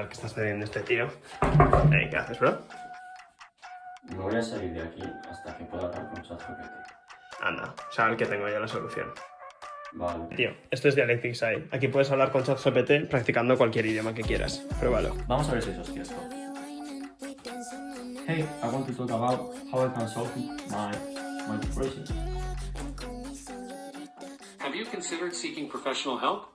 tal que estás teniendo este tío. Hey, ¿Qué haces, bro? No voy a salir de aquí hasta que pueda hablar con ChatGPT. Anda, sabes que tengo ya la solución. Vale. Tío, esto es Dialectics AI. Aquí puedes hablar con ChatGPT practicando cualquier idioma que quieras. Pruébalo. Vamos a ver si eso es cierto. Hey, I want to talk about how I can solve my, my depression. Have you considered seeking professional help?